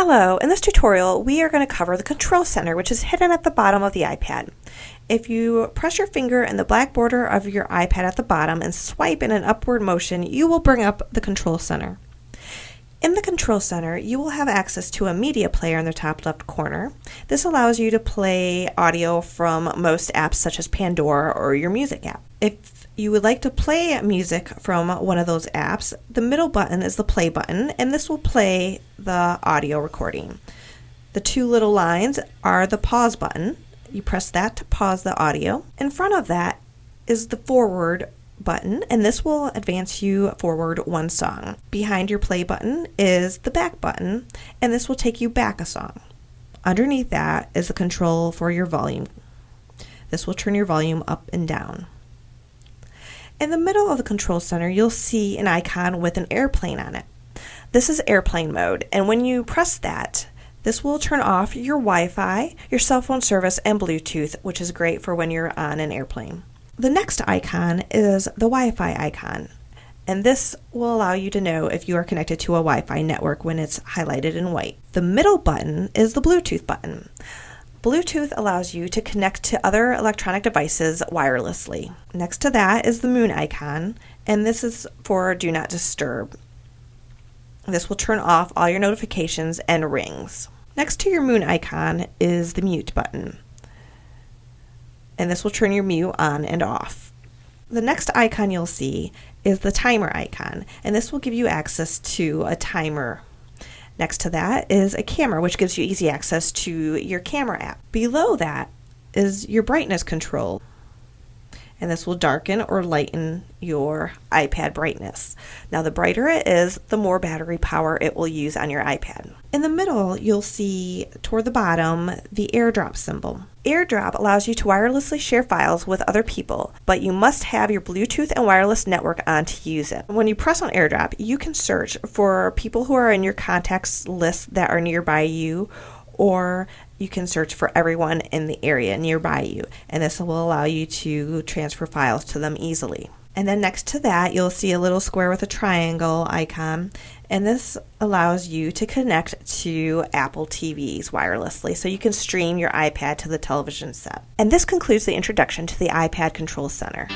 Hello, in this tutorial we are going to cover the control center which is hidden at the bottom of the iPad. If you press your finger in the black border of your iPad at the bottom and swipe in an upward motion, you will bring up the control center. In the control center, you will have access to a media player in the top left corner. This allows you to play audio from most apps such as Pandora or your music app. If you would like to play music from one of those apps, the middle button is the play button, and this will play the audio recording. The two little lines are the pause button. You press that to pause the audio. In front of that is the forward button, and this will advance you forward one song. Behind your play button is the back button, and this will take you back a song. Underneath that is the control for your volume. This will turn your volume up and down. In the middle of the control center, you'll see an icon with an airplane on it. This is airplane mode, and when you press that, this will turn off your Wi Fi, your cell phone service, and Bluetooth, which is great for when you're on an airplane. The next icon is the Wi Fi icon, and this will allow you to know if you are connected to a Wi Fi network when it's highlighted in white. The middle button is the Bluetooth button. Bluetooth allows you to connect to other electronic devices wirelessly. Next to that is the moon icon, and this is for Do Not Disturb. This will turn off all your notifications and rings. Next to your moon icon is the mute button, and this will turn your mute on and off. The next icon you'll see is the timer icon, and this will give you access to a timer Next to that is a camera, which gives you easy access to your camera app. Below that is your brightness control. And this will darken or lighten your iPad brightness. Now, the brighter it is, the more battery power it will use on your iPad. In the middle, you'll see toward the bottom the airdrop symbol. AirDrop allows you to wirelessly share files with other people, but you must have your Bluetooth and wireless network on to use it. When you press on AirDrop, you can search for people who are in your contacts list that are nearby you, or you can search for everyone in the area nearby you, and this will allow you to transfer files to them easily. And then next to that, you'll see a little square with a triangle icon. And this allows you to connect to Apple TVs wirelessly so you can stream your iPad to the television set. And this concludes the introduction to the iPad Control Center.